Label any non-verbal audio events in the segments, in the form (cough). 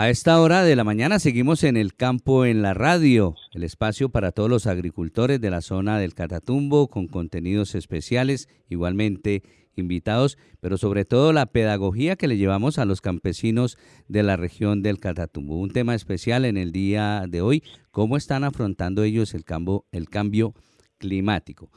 A esta hora de la mañana seguimos en el campo en la radio, el espacio para todos los agricultores de la zona del Catatumbo con contenidos especiales, igualmente invitados, pero sobre todo la pedagogía que le llevamos a los campesinos de la región del Catatumbo. Un tema especial en el día de hoy, cómo están afrontando ellos el cambio, climático.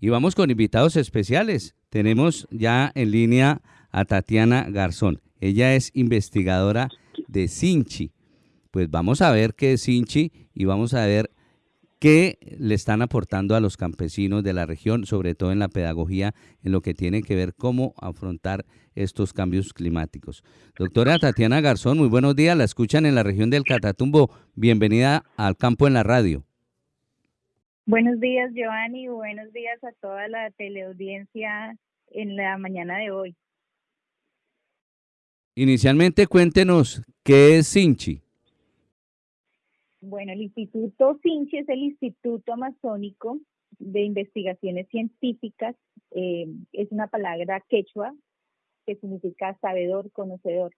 Y vamos con invitados especiales. Tenemos ya en línea a Tatiana Garzón. Ella es investigadora de Sinchi. Pues vamos a ver qué es Sinchi y vamos a ver qué le están aportando a los campesinos de la región, sobre todo en la pedagogía, en lo que tiene que ver cómo afrontar estos cambios climáticos. Doctora Tatiana Garzón, muy buenos días, la escuchan en la región del Catatumbo. Bienvenida al campo en la radio. Buenos días, Giovanni, buenos días a toda la teleaudiencia en la mañana de hoy. Inicialmente cuéntenos qué es Sinchi. Bueno, el Instituto Sinchi es el Instituto Amazónico de Investigaciones Científicas. Eh, es una palabra quechua que significa sabedor, conocedor.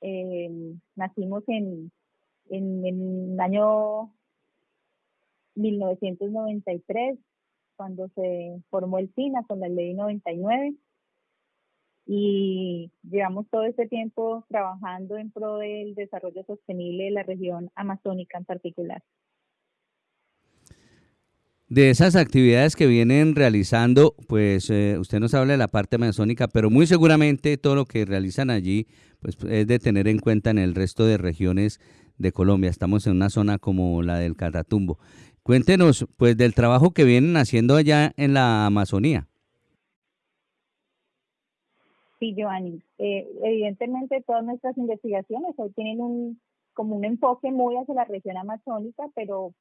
Eh, nacimos en, en, el año 1993, cuando se formó el SINA con la ley 99 y llevamos todo este tiempo trabajando en pro del desarrollo sostenible de la región amazónica en particular. De esas actividades que vienen realizando, pues eh, usted nos habla de la parte amazónica, pero muy seguramente todo lo que realizan allí pues, es de tener en cuenta en el resto de regiones de Colombia. Estamos en una zona como la del Catatumbo. Cuéntenos pues del trabajo que vienen haciendo allá en la Amazonía. Sí, Giovanni. Eh, evidentemente todas nuestras investigaciones hoy tienen un como un enfoque muy hacia la región amazónica, pero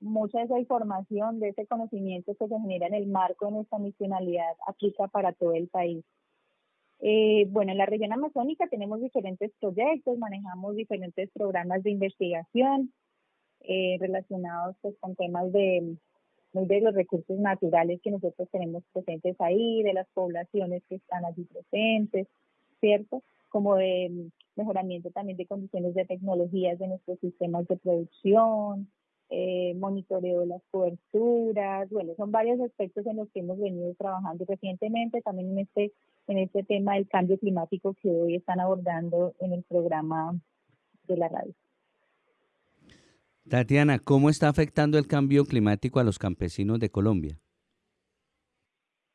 mucha de esa información, de ese conocimiento que se genera en el marco de nuestra misionalidad aplica para todo el país. Eh, bueno, en la región amazónica tenemos diferentes proyectos, manejamos diferentes programas de investigación eh, relacionados pues, con temas de muy de los recursos naturales que nosotros tenemos presentes ahí, de las poblaciones que están allí presentes, ¿cierto? Como de mejoramiento también de condiciones de tecnologías de nuestros sistemas de producción, eh, monitoreo de las coberturas, bueno, son varios aspectos en los que hemos venido trabajando recientemente, también en este, en este tema del cambio climático que hoy están abordando en el programa de la radio. Tatiana, ¿cómo está afectando el cambio climático a los campesinos de Colombia?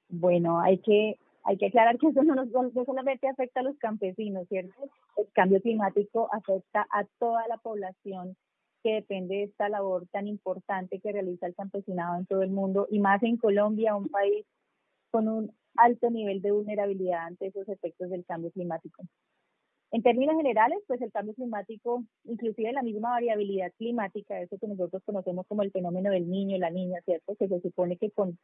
Bueno, hay que hay que aclarar que eso no, nos, solamente afecta a los campesinos, ¿cierto? El cambio climático afecta a toda la población que depende de esta labor tan importante que realiza el campesinado en todo el mundo y más en Colombia, un país con un alto nivel de vulnerabilidad ante esos efectos del cambio climático. En términos generales, pues el cambio climático, inclusive la misma variabilidad climática, eso que nosotros conocemos como el fenómeno del niño, la niña, ¿cierto? Que se supone que con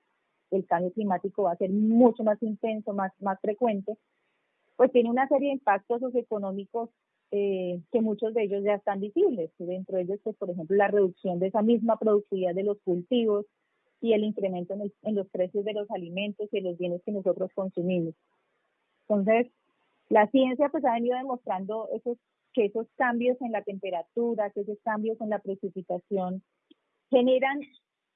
el cambio climático va a ser mucho más intenso, más, más frecuente, pues tiene una serie de impactos socioeconómicos eh, que muchos de ellos ya están visibles. Dentro de ellos, pues, por ejemplo, la reducción de esa misma productividad de los cultivos y el incremento en, en los precios de los alimentos y de los bienes que nosotros consumimos. Entonces, la ciencia pues ha venido demostrando esos, que esos cambios en la temperatura, que esos cambios en la precipitación generan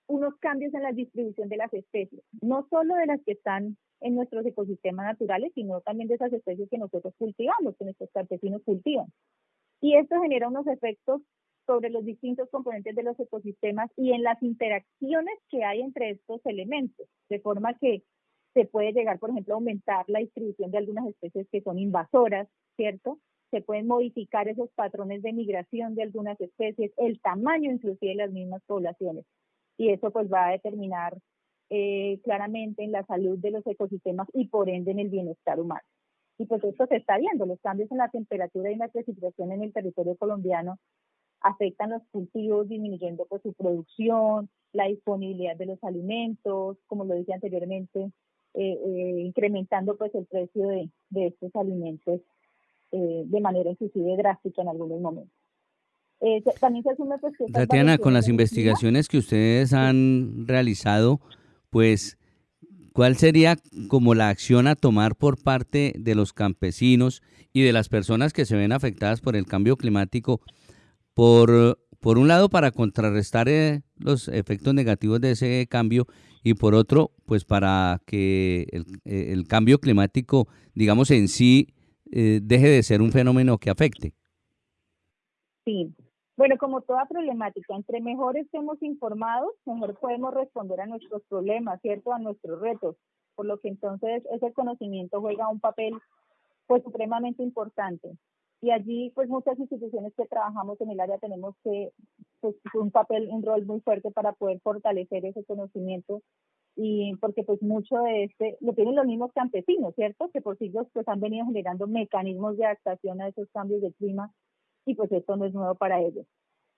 unos cambios en la distribución de las especies, no solo de las que están en nuestros ecosistemas naturales, sino también de esas especies que nosotros cultivamos, que nuestros campesinos cultivan. Y esto genera unos efectos sobre los distintos componentes de los ecosistemas y en las interacciones que hay entre estos elementos, de forma que se puede llegar, por ejemplo, a aumentar la distribución de algunas especies que son invasoras, ¿cierto? Se pueden modificar esos patrones de migración de algunas especies, el tamaño inclusive de las mismas poblaciones. Y eso pues va a determinar eh, claramente en la salud de los ecosistemas y por ende en el bienestar humano. Y pues esto se está viendo, los cambios en la temperatura y en la precipitación en el territorio colombiano afectan los cultivos, disminuyendo pues su producción, la disponibilidad de los alimentos, como lo dije anteriormente, eh, eh, incrementando pues el precio de, de estos alimentos eh, de manera inclusive drástica en algunos momentos. también se asume pues que Tatiana, con las investigaciones que ustedes han realizado, pues ¿Cuál sería como la acción a tomar por parte de los campesinos y de las personas que se ven afectadas por el cambio climático? Por, por un lado, para contrarrestar eh, los efectos negativos de ese cambio y por otro, pues para que el, el cambio climático, digamos, en sí eh, deje de ser un fenómeno que afecte. Sí, bueno, como toda problemática, entre mejor estemos informados, mejor podemos responder a nuestros problemas, ¿cierto? A nuestros retos. Por lo que entonces ese conocimiento juega un papel pues supremamente importante. Y allí pues muchas instituciones que trabajamos en el área tenemos que pues un papel, un rol muy fuerte para poder fortalecer ese conocimiento y porque pues mucho de este lo tienen los mismos campesinos, ¿cierto? Que por siglos pues han venido generando mecanismos de adaptación a esos cambios de clima y pues esto no es nuevo para ellos.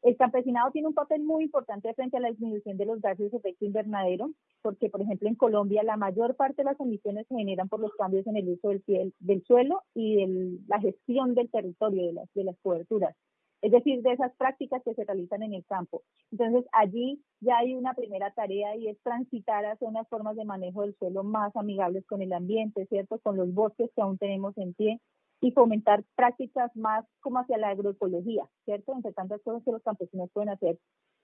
El campesinado tiene un papel muy importante frente a la disminución de los gases de efecto invernadero, porque por ejemplo en Colombia la mayor parte de las emisiones se generan por los cambios en el uso del, del suelo y de la gestión del territorio, de las, de las coberturas es decir, de esas prácticas que se realizan en el campo. Entonces, allí ya hay una primera tarea y es transitar hacia unas formas de manejo del suelo más amigables con el ambiente, ¿cierto? Con los bosques que aún tenemos en pie y fomentar prácticas más como hacia la agroecología, ¿cierto? Entre tantas cosas que los campesinos pueden hacer,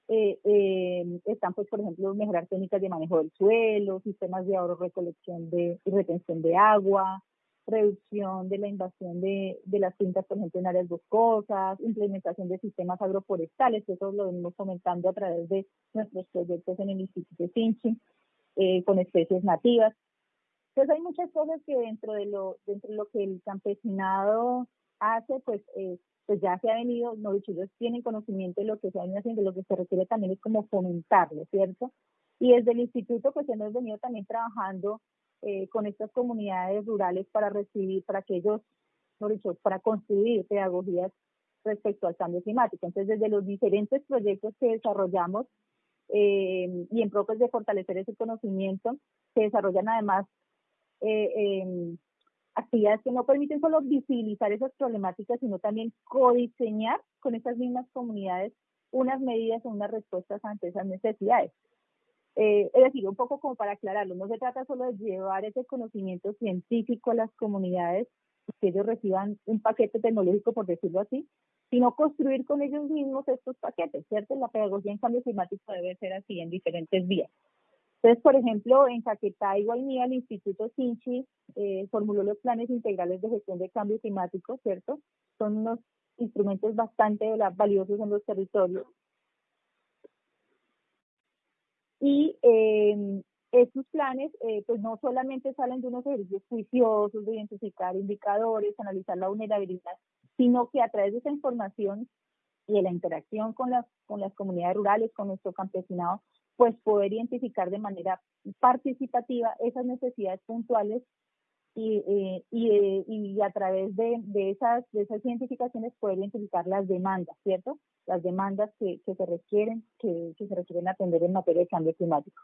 eh, eh, están pues, por ejemplo, mejorar técnicas de manejo del suelo, sistemas de ahorro, recolección de, y retención de agua, reducción de la invasión de, de las fincas, por ejemplo, en áreas boscosas, implementación de sistemas agroforestales, eso lo venimos comentando a través de nuestros proyectos en el Instituto Finchi, eh, con especies nativas. Entonces hay muchas cosas que dentro de lo, dentro de lo que el campesinado hace, pues, eh, pues ya se ha venido, no ellos tienen conocimiento de lo que se ha venido haciendo, lo que se requiere también es como fomentarlo, ¿cierto? Y desde el instituto, pues hemos venido también trabajando eh, con estas comunidades rurales para recibir, para que ellos, dicho, para construir pedagogías respecto al cambio climático. Entonces, desde los diferentes proyectos que desarrollamos eh, y en pro de fortalecer ese conocimiento, se desarrollan además eh, em, actividades que no permiten solo visibilizar esas problemáticas, sino también codiseñar con esas mismas comunidades unas medidas o unas respuestas ante esas necesidades. Eh, es decir, un poco como para aclararlo, no se trata solo de llevar ese conocimiento científico a las comunidades, que ellos reciban un paquete tecnológico, por decirlo así, sino construir con ellos mismos estos paquetes, ¿cierto? La pedagogía en cambio climático debe ser así en diferentes vías. Entonces, por ejemplo, en Caquetá y Guainía, el Instituto Sinchi eh, formuló los planes integrales de gestión de cambio climático, ¿cierto? Son unos instrumentos bastante valiosos en los territorios y eh, estos planes, eh, pues no solamente salen de unos ejercicios juiciosos de identificar indicadores, analizar la vulnerabilidad, sino que a través de esa información y de la interacción con las, con las comunidades rurales, con nuestro campesinado, pues poder identificar de manera participativa esas necesidades puntuales y, eh, y, eh, y, a través de, de, esas, de esas identificaciones poder identificar las demandas, ¿cierto? Las demandas que, que se requieren, que, que, se requieren atender en materia de cambio climático.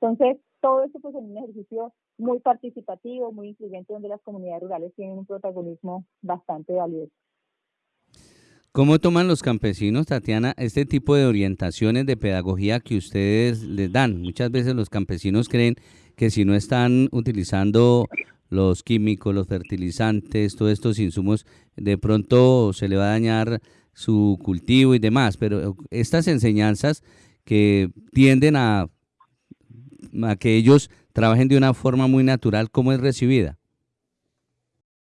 Entonces, todo esto pues es un ejercicio muy participativo, muy incluyente, donde las comunidades rurales tienen un protagonismo bastante valioso. ¿Cómo toman los campesinos, Tatiana, este tipo de orientaciones de pedagogía que ustedes les dan? Muchas veces los campesinos creen que si no están utilizando los químicos, los fertilizantes, todos estos insumos, de pronto se le va a dañar su cultivo y demás, pero estas enseñanzas que tienden a, a que ellos trabajen de una forma muy natural, ¿cómo es recibida?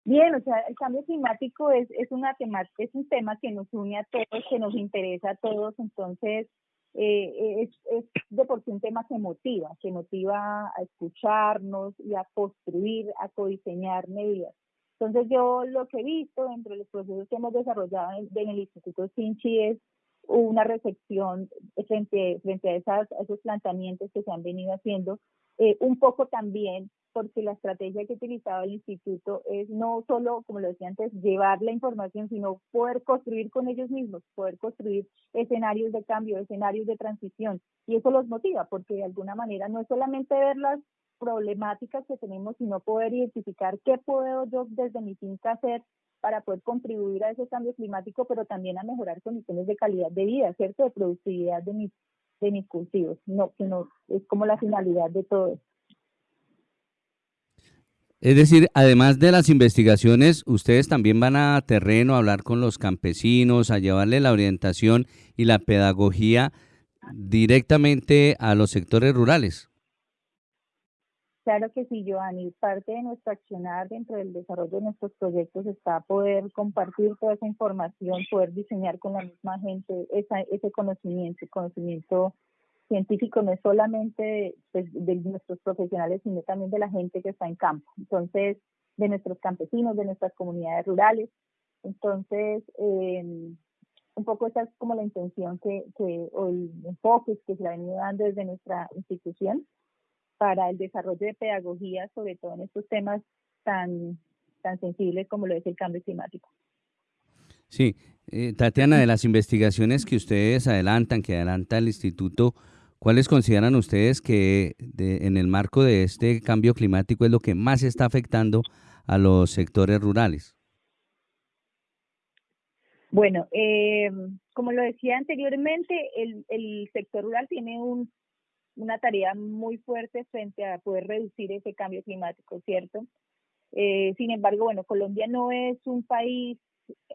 Bien, o sea, el cambio climático es, es, una tema, es un tema que nos une a todos, que nos interesa a todos, entonces eh, es, es de por sí un tema que motiva, que motiva a escucharnos y a construir, a codiseñar medidas. Entonces yo lo que he visto dentro de los procesos que hemos desarrollado en, el Instituto Sinchi es una recepción frente, frente a, esas, esos planteamientos que se han venido haciendo, eh, un poco también porque la estrategia que ha utilizado el instituto es no solo, como lo decía antes, llevar la información, sino poder construir con ellos mismos, poder construir escenarios de cambio, escenarios de transición. Y eso los motiva, porque de alguna manera no es solamente ver las problemáticas que tenemos, sino poder identificar qué puedo yo desde mi finca hacer para poder contribuir a ese cambio climático, pero también a mejorar condiciones de calidad de vida, ¿cierto? De productividad de mis, de mis cultivos, no, que no es como la finalidad de todo esto. Es decir, además de las investigaciones, ustedes también van a terreno a hablar con los campesinos, a llevarle la orientación y la pedagogía directamente a los sectores rurales. Claro que sí, Joanny. Parte de nuestro accionar dentro del desarrollo de nuestros proyectos está poder compartir toda esa información, poder diseñar con la misma gente ese conocimiento, conocimiento científico no es solamente pues, de nuestros profesionales, sino también de la gente que está en campo. Entonces, de nuestros campesinos, de nuestras comunidades rurales. Entonces, em, un poco esa es como la intención que, que o el enfoque que se ha venido dando desde nuestra institución para el desarrollo de pedagogía, sobre todo en estos temas tan, tan sensibles como lo es el cambio climático. Sí, eh, Tatiana, de las investigaciones que ustedes adelantan, que adelanta el instituto, ¿Cuáles consideran ustedes que en el marco de este cambio climático es lo que más está afectando a los sectores rurales? Bueno, eh, como lo decía anteriormente, el, sector rural tiene una tarea muy fuerte frente a poder reducir ese cambio climático, ¿cierto? Eh, sin embargo, bueno, Colombia no es un país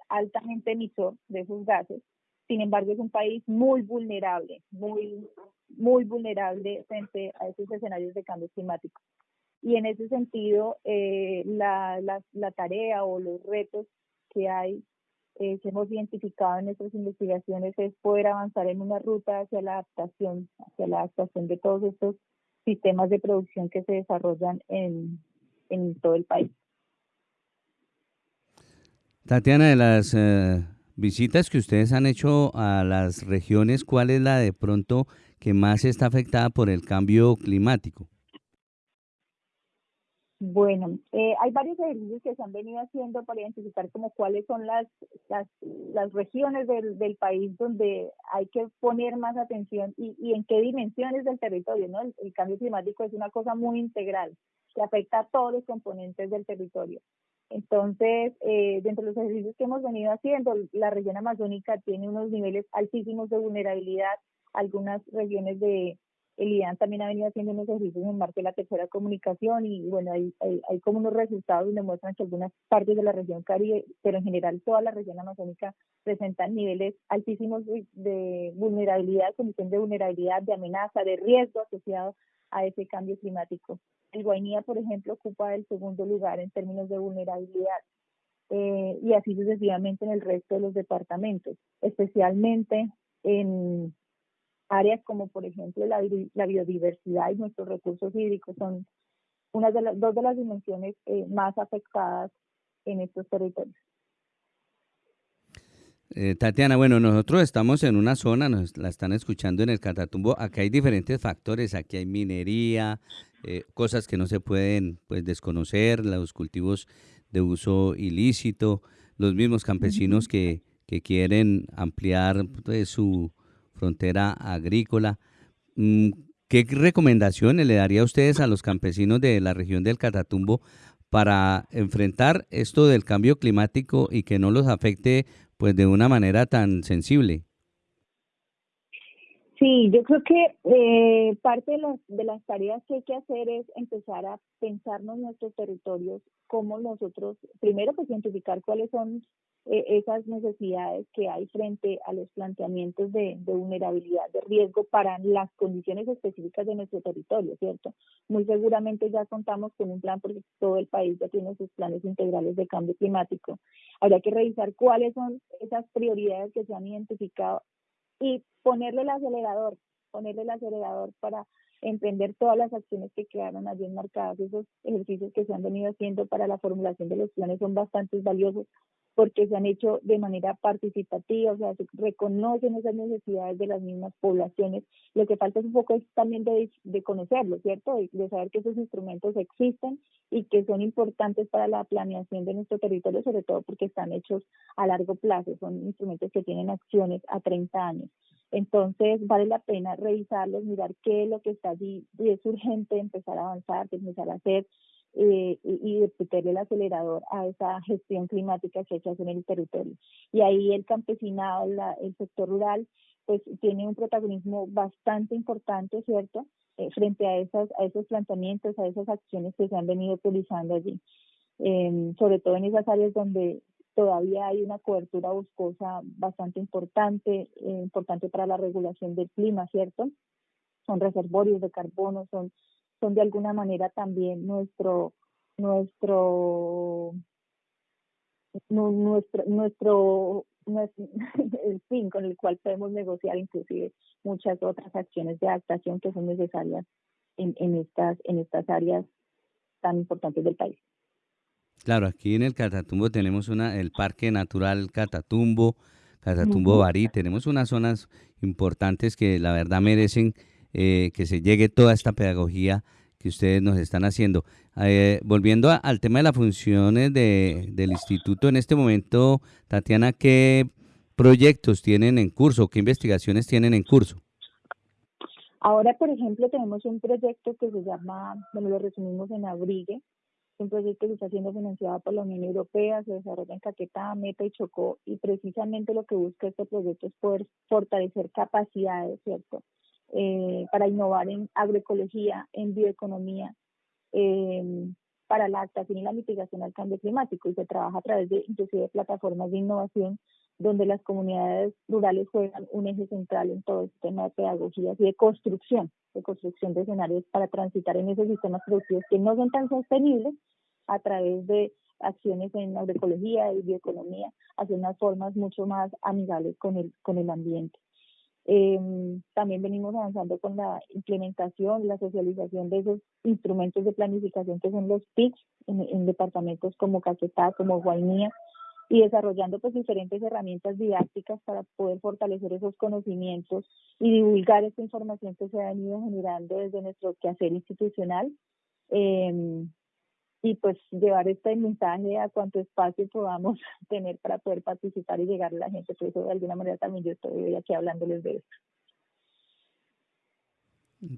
altamente emisor de esos gases, sin embargo, es un país muy vulnerable, muy muy vulnerable frente a esos escenarios de cambio climático. Y en ese sentido, eh, la, la, tarea o los retos que hay, eh, que hemos identificado en nuestras investigaciones, es poder avanzar en una ruta hacia la adaptación, hacia la adaptación de todos estos sistemas de producción que se desarrollan en, en todo el país. Tatiana, de las eh, visitas que ustedes han hecho a las regiones, ¿cuál es la de pronto que más está afectada por el cambio climático? Bueno, eh, hay varios ejercicios que se han venido haciendo para identificar como cuáles son las, las, las regiones del, del, país donde hay que poner más atención y, y en qué dimensiones del territorio, ¿no? El, cambio climático es una cosa muy integral que afecta a todos los componentes del territorio. Entonces, eh, dentro de los ejercicios que hemos venido haciendo, la región amazónica tiene unos niveles altísimos de vulnerabilidad algunas regiones de el IDAN también ha venido haciendo unos ejercicios en marco de la tercera comunicación y bueno, hay, hay, como unos resultados donde muestran que algunas partes de la región Caribe, pero en general toda la región amazónica presentan niveles altísimos de, vulnerabilidad, condición de vulnerabilidad, de amenaza, de riesgo asociado a ese cambio climático. El Guainía, por ejemplo, ocupa el segundo lugar en términos de vulnerabilidad. Eh, y así sucesivamente en el resto de los departamentos, especialmente en, áreas como por ejemplo la, la biodiversidad y nuestros recursos hídricos son una de las dos de las dimensiones eh, más afectadas en estos territorios. Eh, Tatiana, bueno, nosotros estamos en una zona, nos la están escuchando en el Catatumbo, acá hay diferentes factores, aquí hay minería, eh, cosas que no se pueden pues desconocer, los cultivos de uso ilícito, los mismos campesinos que, que quieren ampliar pues, su, frontera agrícola. Mm, ¿Qué recomendaciones le daría a ustedes a los campesinos de la región del Catatumbo para enfrentar esto del cambio climático y que no los afecte pues de una manera tan sensible? Sí, yo creo que eh, parte de las, de las tareas que hay que hacer es empezar a pensarnos nuestros territorios, cómo nosotros, primero pues identificar cuáles son eh, esas necesidades que hay frente a los planteamientos de, vulnerabilidad, de riesgo para las condiciones específicas de nuestro territorio, ¿cierto? Muy seguramente ya contamos con un plan porque todo el país ya tiene sus planes integrales de cambio climático. Habría que revisar cuáles son esas prioridades que se han identificado y ponerle el acelerador, ponerle el acelerador para emprender todas las acciones que quedaron allí enmarcadas. Esos ejercicios que se han venido haciendo para la formulación de los planes son bastante valiosos porque se han hecho de manera participativa, o sea, se reconocen esas necesidades de las mismas poblaciones. Lo que falta es un poco también de, de conocerlo, ¿cierto? De, saber que esos instrumentos existen y que son importantes para la planeación de nuestro territorio, sobre todo porque están hechos a largo plazo, son instrumentos que tienen acciones a 30 años. Entonces, vale la pena revisarlos, mirar qué es lo que está allí y es urgente empezar a avanzar, empezar a hacer eh, y, de meterle el acelerador a esa gestión climática que hay que hacer en el territorio. Y ahí el campesinado, el sector rural, pues tiene un protagonismo bastante importante, ¿cierto? Eh, frente a, esas, a esos planteamientos, a esas acciones que se han venido utilizando allí, em, sobre todo en esas áreas donde todavía hay una cobertura boscosa bastante importante, eh, importante para la regulación del clima, ¿cierto? Son reservorios de carbono, son, son de alguna manera también nuestro, nuestro, nuestro, nuestro (laughs) el fin con el cual podemos negociar inclusive muchas otras acciones de adaptación que son necesarias en, en, estas, en estas áreas tan importantes del país. Claro, aquí en el Catatumbo tenemos una, el Parque Natural Catatumbo, Catatumbo Barí, tenemos unas zonas importantes que la verdad merecen eh, que se llegue toda esta pedagogía que ustedes nos están haciendo. Eh, volviendo al tema de las funciones de, del instituto en este momento, Tatiana, ¿qué proyectos tienen en curso? ¿Qué investigaciones tienen en curso? Ahora, por ejemplo, tenemos un proyecto que se llama, bueno, lo resumimos en Abrigue, un proyecto que está siendo financiado por la Unión Europea, se desarrolla en Caquetá, Meta y Chocó, y precisamente lo que busca este proyecto es poder fortalecer capacidades, ¿cierto? Eh, para innovar en agroecología, en bioeconomía, eh, para la adaptación y la mitigación al cambio climático y se trabaja a través de inclusive plataformas de innovación donde las comunidades rurales juegan un eje central en todo este tema de pedagogía y de construcción, de construcción de escenarios para transitar en esos sistemas productivos que no son tan sostenibles a través de acciones en agroecología y bioeconomía hacia unas formas mucho más amigables con el, con el ambiente. Eh, también venimos avanzando con la implementación, la socialización de esos instrumentos de planificación que son los PICs en, departamentos como Caquetá, como Guainía, y desarrollando pues diferentes herramientas didácticas para poder fortalecer esos conocimientos y divulgar esta información que se ha venido generando desde nuestro quehacer institucional. Eh, y pues llevar este mensaje a cuanto espacio podamos (laughs) tener para poder participar y llegar a la gente. Por eso de alguna manera también yo estoy hoy aquí hablándoles de esto.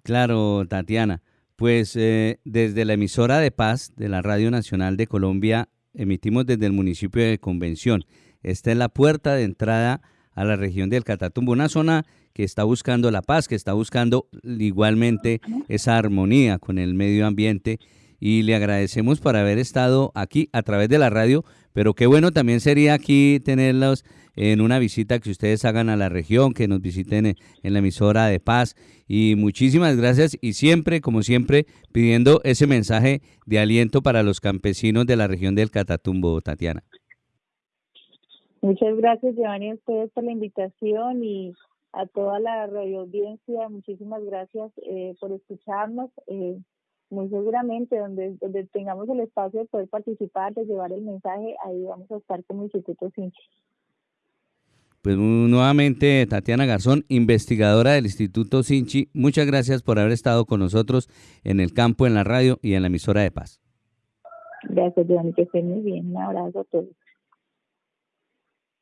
Claro, Tatiana. Pues eh, desde la emisora de paz de la Radio Nacional de Colombia emitimos desde el municipio de Convención. Esta es la puerta de entrada a la región del Catatumbo, una zona que está buscando la paz, que está buscando igualmente esa armonía con el medio ambiente y le agradecemos por haber estado aquí a través de la radio, pero qué bueno también sería aquí tenerlos en una visita que ustedes hagan a la región, que nos visiten en la emisora de paz y muchísimas gracias y siempre, como siempre, pidiendo ese mensaje de aliento para los campesinos de la región del Catatumbo, Tatiana. Muchas gracias, Giovanni, a ustedes por la invitación y a toda la radio audiencia. Muchísimas gracias eh, por escucharnos. Eh, muy seguramente donde, donde tengamos el espacio de poder participar, de llevar el mensaje, ahí vamos a estar como Instituto Sinchi. Pues nuevamente, Tatiana Garzón, investigadora del Instituto Sinchi, muchas gracias por haber estado con nosotros en el campo, en la radio y en la emisora de paz. Gracias, Giovanni, que estén muy bien. Un abrazo a todos.